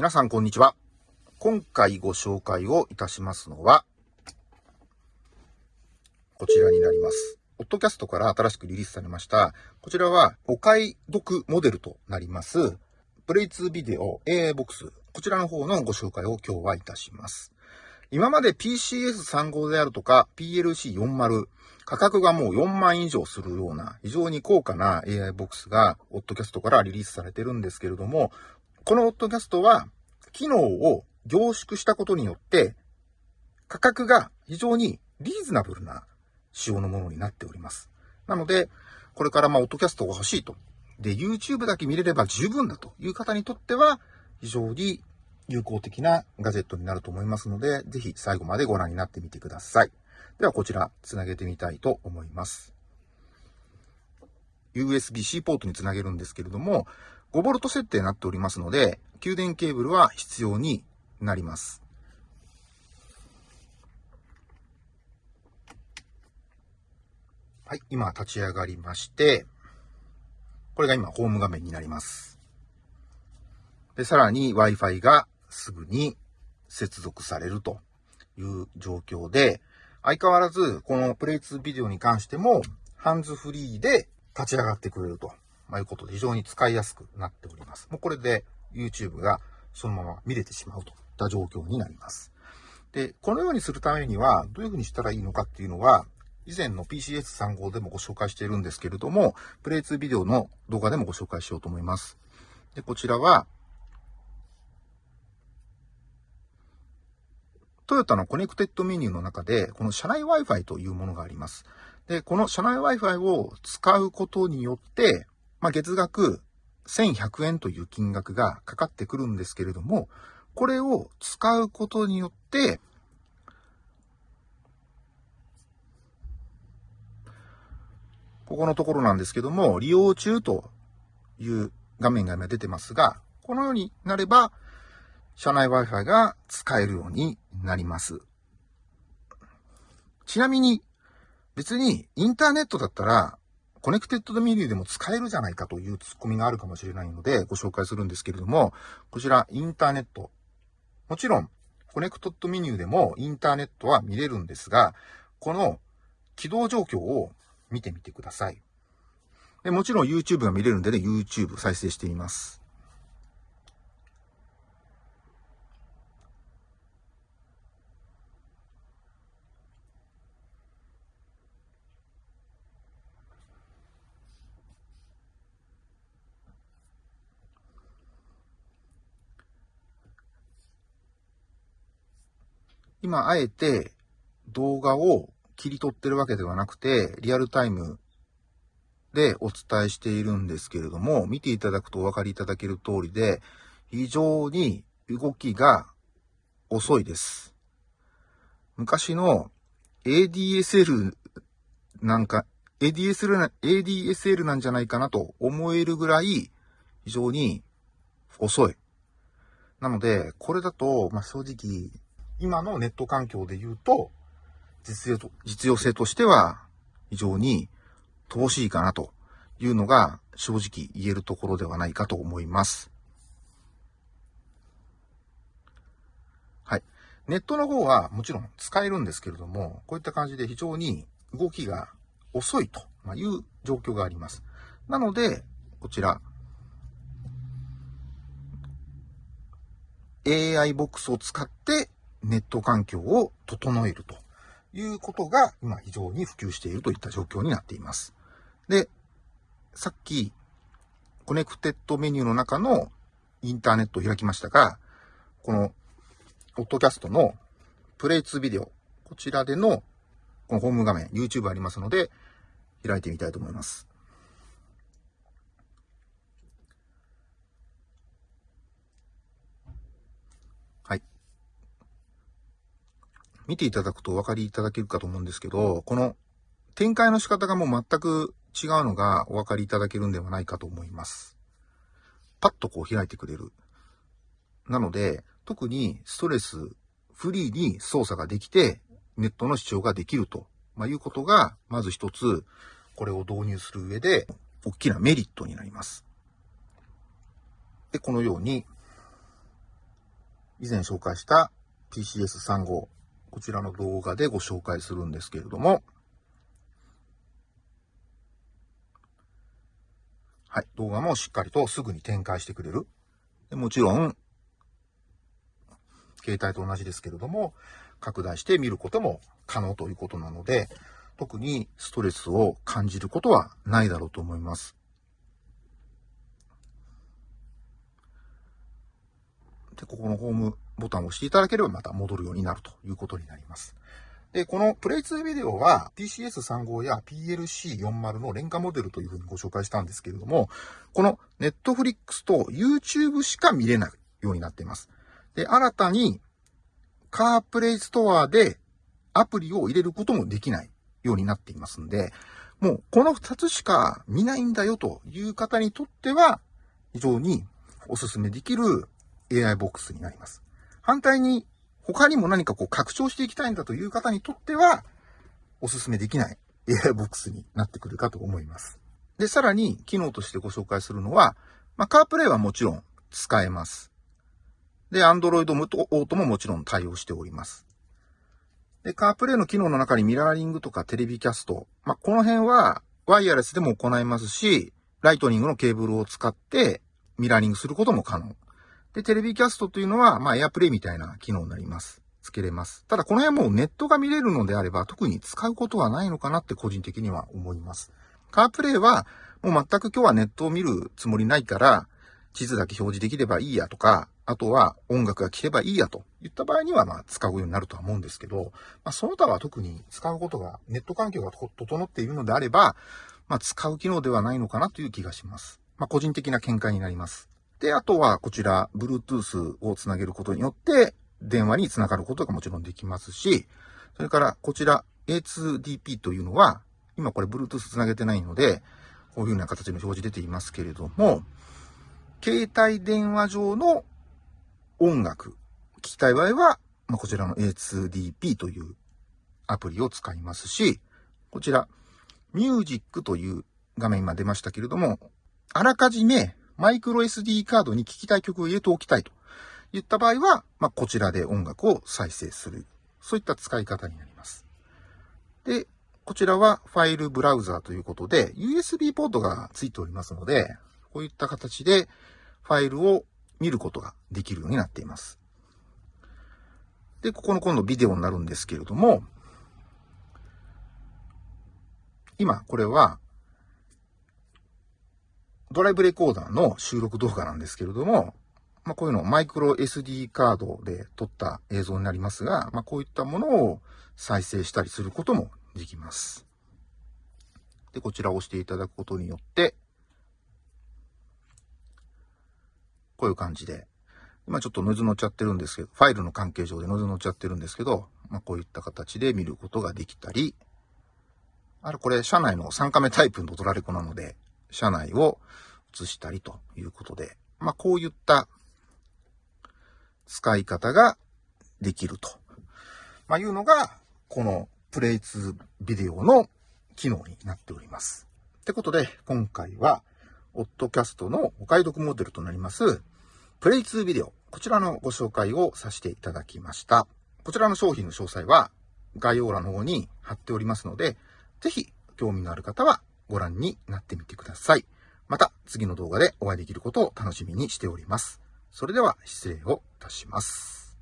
皆さんこんにちは。今回ご紹介をいたしますのは、こちらになります。オッドキャストから新しくリリースされました。こちらはお買い読モデルとなります。プレイ2ビデオ AA ボックス。こちらの方のご紹介を今日はいたします。今まで PCS35 であるとか PLC40 価格がもう4万以上するような非常に高価な AI ボックスがオッドキャストからリリースされてるんですけれども、このオッドキャストは機能を凝縮したことによって価格が非常にリーズナブルな仕様のものになっております。なので、これからまあオッドキャストが欲しいと。で、YouTube だけ見れれば十分だという方にとっては非常に有効的なガジェットになると思いますので、ぜひ最後までご覧になってみてください。ではこちら、つなげてみたいと思います。USB-C ポートにつなげるんですけれども、5V 設定になっておりますので、給電ケーブルは必要になります。はい、今立ち上がりまして、これが今ホーム画面になります。で、さらに Wi-Fi がすぐに接続されるという状況で、相変わらずこのプレイ2ビデオに関しても、ハンズフリーで立ち上がってくれると、まあ、いうことで非常に使いやすくなっております。もうこれで YouTube がそのまま見れてしまうといった状況になります。で、このようにするためにはどういうふうにしたらいいのかっていうのは、以前の PCS35 でもご紹介しているんですけれども、プレイ2ビデオの動画でもご紹介しようと思います。で、こちらは、トヨタのコネクテッドメニューの中で、この車内 Wi-Fi というものがあります。で、この車内 Wi-Fi を使うことによって、まあ、月額1100円という金額がかかってくるんですけれども、これを使うことによって、ここのところなんですけども、利用中という画面が今出てますが、このようになれば、車内 Wi-Fi が使えるようになります。ちなみに、別にインターネットだったら、コネクテッドメニューでも使えるじゃないかというツッコミがあるかもしれないので、ご紹介するんですけれども、こちらインターネット。もちろん、コネクテッドメニューでもインターネットは見れるんですが、この起動状況を見てみてください。でもちろん YouTube が見れるんでね、YouTube 再生してみます。今、あえて動画を切り取ってるわけではなくて、リアルタイムでお伝えしているんですけれども、見ていただくとお分かりいただける通りで、非常に動きが遅いです。昔の ADSL なんか、ADSL な、ADSL なんじゃないかなと思えるぐらい非常に遅い。なので、これだと、まあ、正直、今のネット環境で言うと、実用と、実用性としては非常に乏しいかなというのが正直言えるところではないかと思います。はい。ネットの方はもちろん使えるんですけれども、こういった感じで非常に動きが遅いという状況があります。なので、こちら、AI ボックスを使ってネット環境を整えるということが今非常に普及しているといった状況になっています。で、さっきコネクテッドメニューの中のインターネットを開きましたが、このオットキャストの Play2Video、こちらでのこのホーム画面、YouTube ありますので開いてみたいと思います。見ていただくとお分かりいただけるかと思うんですけど、この展開の仕方がもう全く違うのがお分かりいただけるんではないかと思います。パッとこう開いてくれる。なので、特にストレスフリーに操作ができて、ネットの視聴ができると、まあ、いうことが、まず一つ、これを導入する上で、大きなメリットになります。で、このように、以前紹介した PCS35、こちらの動画でご紹介するんですけれども、はい、動画もしっかりとすぐに展開してくれる。でもちろん、携帯と同じですけれども、拡大して見ることも可能ということなので、特にストレスを感じることはないだろうと思います。で、ここのホームボタンを押していただければまた戻るようになるということになります。で、このプレイ2ビデオは PCS35 や PLC40 の廉価モデルというふうにご紹介したんですけれども、この Netflix と YouTube しか見れないようになっています。で、新たにカープレイストアでアプリを入れることもできないようになっていますんで、もうこの2つしか見ないんだよという方にとっては、非常にお勧めできる AI ボックスになります。反対に他にも何かこう拡張していきたいんだという方にとっては、お勧めできない AI ボックスになってくるかと思います。で、さらに機能としてご紹介するのは、まあ、カープレイはもちろん使えます。で、Android オートももちろん対応しております。で、カープレイの機能の中にミラーリングとかテレビキャスト、まあ、この辺はワイヤレスでも行えますし、ライトニングのケーブルを使ってミラーリングすることも可能。で、テレビキャストというのは、まあ、エアプレイみたいな機能になります。つけれます。ただ、この辺もネットが見れるのであれば、特に使うことはないのかなって個人的には思います。カープレイは、もう全く今日はネットを見るつもりないから、地図だけ表示できればいいやとか、あとは音楽が聴けばいいやといった場合には、まあ、使うようになるとは思うんですけど、まあ、その他は特に使うことが、ネット環境が整っているのであれば、まあ、使う機能ではないのかなという気がします。まあ、個人的な見解になります。で、あとはこちら、Bluetooth をつなげることによって、電話につながることがもちろんできますし、それからこちら A2DP というのは、今これ Bluetooth つなげてないので、こういうような形の表示出ていますけれども、携帯電話上の音楽、聞きたい場合は、まあ、こちらの A2DP というアプリを使いますし、こちら、ミュージックという画面今出ましたけれども、あらかじめマイクロ SD カードに聴きたい曲を入れておきたいと言った場合は、まあ、こちらで音楽を再生する。そういった使い方になります。で、こちらはファイルブラウザーということで、USB ポートが付いておりますので、こういった形でファイルを見ることができるようになっています。で、ここの今度ビデオになるんですけれども、今、これはドライブレコーダーの収録動画なんですけれども、まあ、こういうのをマイクロ SD カードで撮った映像になりますが、まあ、こういったものを再生したりすることもできます。で、こちらを押していただくことによって、こういう感じで、今ちょっとノイズ乗っちゃってるんですけど、ファイルの関係上でノイズ乗っちゃってるんですけど、まあ、こういった形で見ることができたり、あれこれ、社内の3カメタイプのドラレコなので、車内を映したりということで、まあ、こういった使い方ができると、まあ、いうのが、このプレイ2ビデオの機能になっております。ってことで、今回は、オッドキャストのお買い得モデルとなります、プレイ2ビデオ、こちらのご紹介をさせていただきました。こちらの商品の詳細は概要欄の方に貼っておりますので、ぜひ興味のある方はご覧になってみてください。また次の動画でお会いできることを楽しみにしております。それでは失礼をいたします。